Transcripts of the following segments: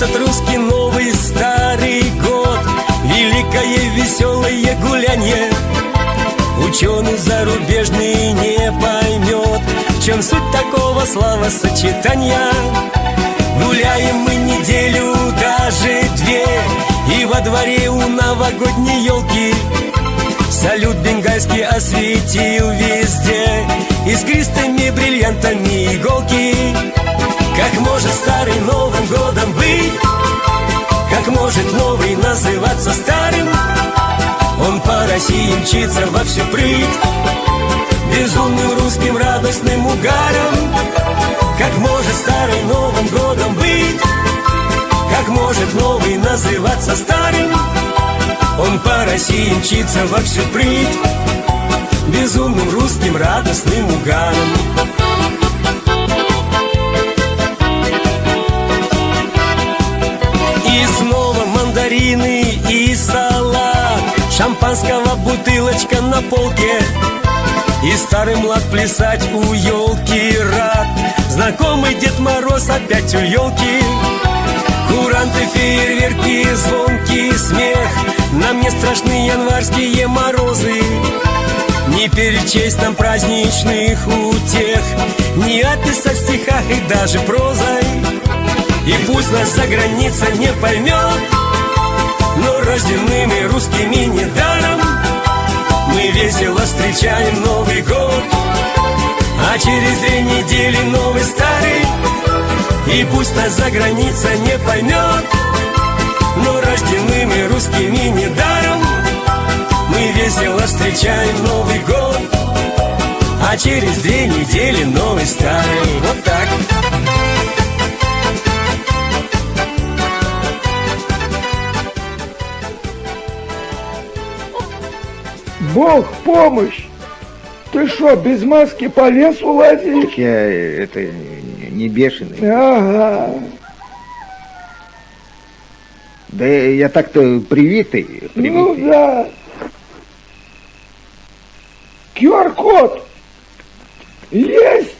этот русский новый старый год. Великое веселое гулянье Ученый зарубежный не поймет. В чем суть такого словосочетания? Гуляем мы неделю, даже две И во дворе у новогодней елки Салют бенгальский осветил везде. Искристыми бриллиантами иголки России мчится во всю прыть. Безумным русским радостным угаром Как может старый Новым годом быть? Как может новый называться старым? Он по России мчится во всю прыть. Безумным русским радостным угаром Шампанского бутылочка на полке. И старый млад плясать у елки рад. Знакомый Дед Мороз опять у елки Куранты, фейерверки, звонкий смех. Нам не страшны январские морозы. Не перечесть нам праздничных утех. Не описать в стихах и даже прозой. И пусть нас за граница не поймет встречаем Новый год А через две недели новый старый. И пусть нас за граница не поймет Но рожденными русскими недаром. Мы весело встречаем Новый год А через две недели новый старый. Вот так Бог помощь! Ты что, без маски по лесу лазишь? Я это не бешеный. Ага. Да я так-то привитый. привитый. Ну да. QR-код есть.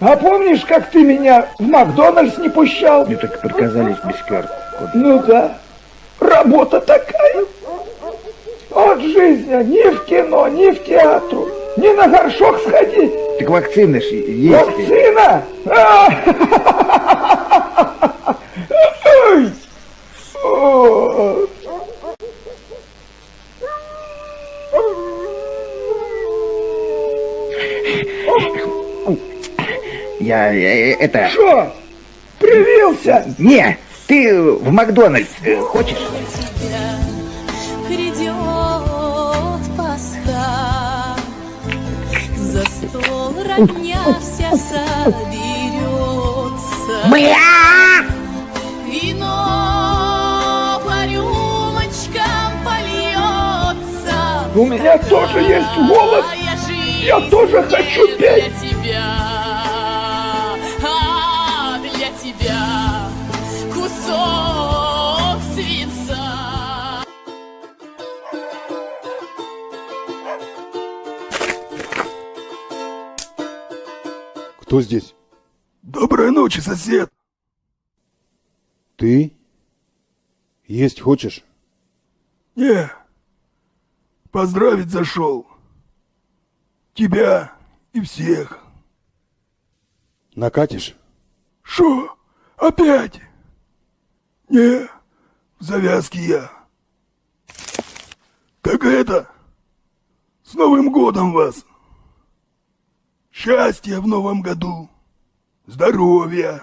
А помнишь, как ты меня в Макдональдс не пущал? Мне только приказались без QR-кода. Ну да. Работа такая. От жизни ни в кино, ни в театру, ни на горшок сходить. Так вакцины ж есть. Вакцина! А! Я э, это... Что? Привился? Не, ты в Макдональдс э, хочешь? родня вся соберется, вино по рюмочкам польется. У меня тоже есть голос. Я тоже хочу петь. Кто здесь? Доброй ночи, сосед. Ты? Есть хочешь? Не, поздравить зашел. Тебя и всех. Накатишь? Шо? Опять? Не, в завязке я. Так это, с Новым годом вас. Счастья в новом году, здоровья.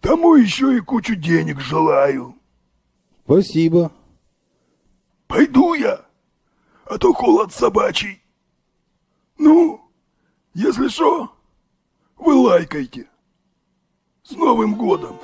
Тому еще и кучу денег желаю. Спасибо. Пойду я, а то холод собачий. Ну, если что, вы лайкайте. С Новым годом!